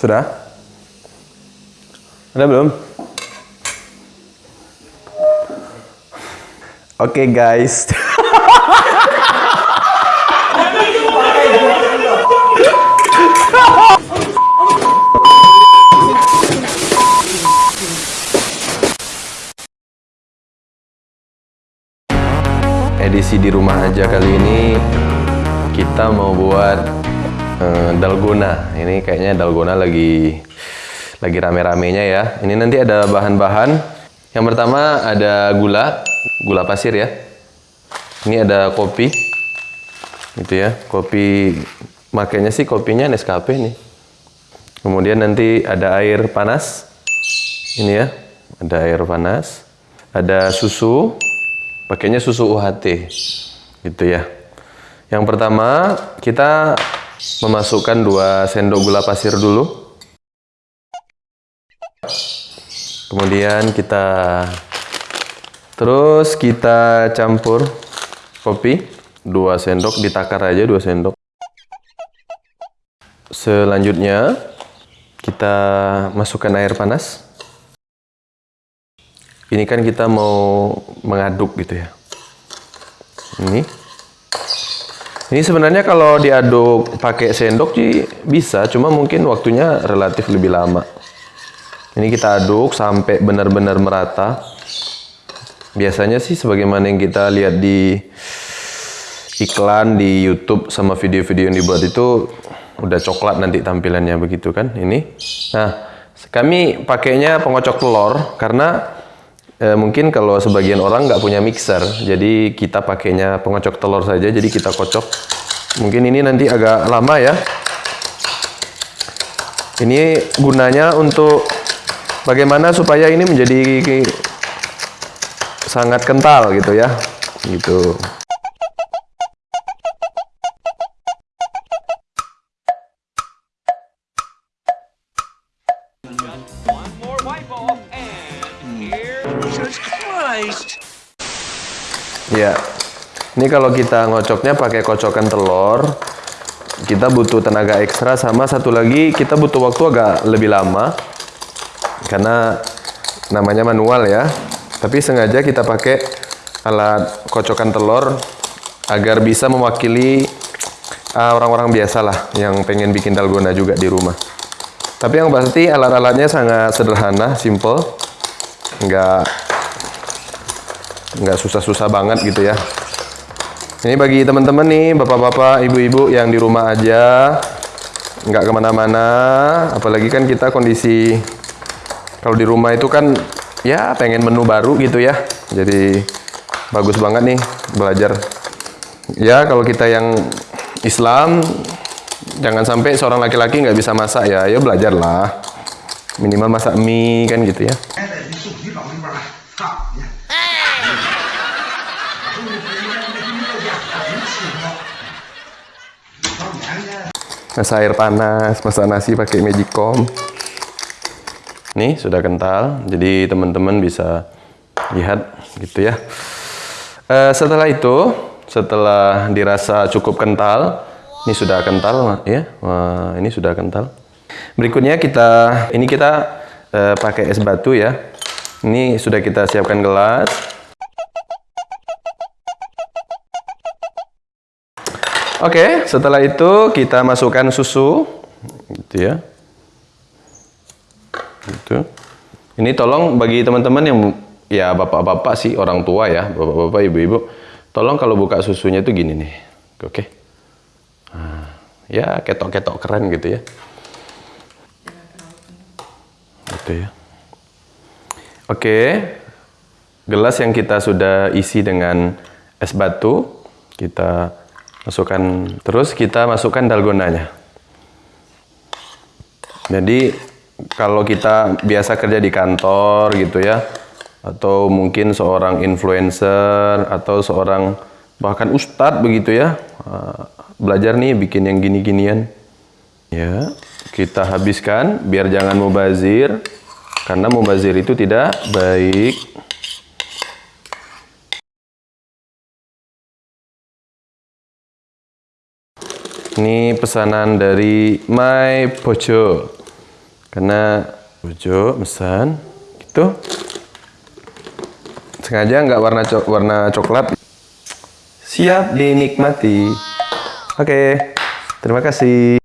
Sudah? Ada belum? Oke guys. Edisi di rumah aja kali ini kita mau buat eh, dalgona. Ini kayaknya dalgona lagi lagi rame-ramenya ya. Ini nanti ada bahan-bahan. Yang pertama ada gula, gula pasir ya. Ini ada kopi. Gitu ya. Kopi makanya sih kopinya Nescafe nih. Kemudian nanti ada air panas. Ini ya. Ada air panas. Ada susu. Pakainya susu UHT. Gitu ya. Yang pertama, kita memasukkan 2 sendok gula pasir dulu. Kemudian kita terus kita campur kopi 2 sendok ditakar aja 2 sendok. Selanjutnya kita masukkan air panas. Ini kan kita mau mengaduk gitu ya. Ini. Ini sebenarnya kalau diaduk pakai sendok sih bisa, cuma mungkin waktunya relatif lebih lama. Ini kita aduk sampai benar-benar merata. Biasanya sih sebagaimana yang kita lihat di iklan di YouTube sama video-video yang dibuat itu udah coklat nanti tampilannya begitu kan ini. Nah, kami pakainya pengocok telur karena eh, mungkin kalau sebagian orang nggak punya mixer, jadi kita pakainya pengocok telur saja. Jadi kita kocok. Mungkin ini nanti agak lama ya. Ini gunanya untuk bagaimana supaya ini menjadi sangat kental gitu ya. Gitu. Here. Ya, ini kalau kita ngocoknya pakai kocokan telur, kita butuh tenaga ekstra sama satu lagi kita butuh waktu agak lebih lama karena namanya manual ya. Tapi sengaja kita pakai alat kocokan telur agar bisa mewakili ah, orang-orang biasa lah yang pengen bikin dalgona juga di rumah. Tapi yang pasti alat-alatnya sangat sederhana, simple, nggak nggak susah-susah banget gitu ya. Ini bagi teman-teman nih, bapak-bapak, ibu-ibu yang di rumah aja, nggak ke mana-mana. Apalagi kan kita kondisi kalau di rumah itu kan ya pengen menu baru gitu ya. Jadi bagus banget nih belajar. Ya kalau kita yang Islam, jangan sampai seorang laki-laki nggak bisa masak ya, ya belajarlah. Minimal masak mie kan gitu ya. Masak air panas, masak nasi pakai magicom. Nih sudah kental, jadi teman-teman bisa lihat gitu ya. Eh, setelah itu, setelah dirasa cukup kental, ini sudah kental ya, Wah, ini sudah kental. Berikutnya kita, ini kita eh, pakai es batu ya. Ini sudah kita siapkan gelas. Oke, setelah itu kita masukkan susu, gitu ya. Gitu. Ini tolong bagi teman-teman yang ya bapak-bapak sih orang tua ya, bapak-bapak, ibu-ibu, tolong kalau buka susunya itu gini nih, oke? Nah, ya ketok-ketok keren gitu ya. Gitu ya. Oke, gelas yang kita sudah isi dengan es batu, kita masukkan. Terus kita masukkan dalgonanya. Jadi kalau kita biasa kerja di kantor gitu ya atau mungkin seorang influencer atau seorang bahkan ustadz begitu ya eh, belajar nih bikin yang gini-ginian. Ya kita habiskan biar jangan mubazir karena mubazir itu tidak baik Ini pesanan dari My Pojo. Karena Jojo pesan gitu. Sengaja nggak warna co- warna coklat. Siap dinikmati. Oke, terima kasih.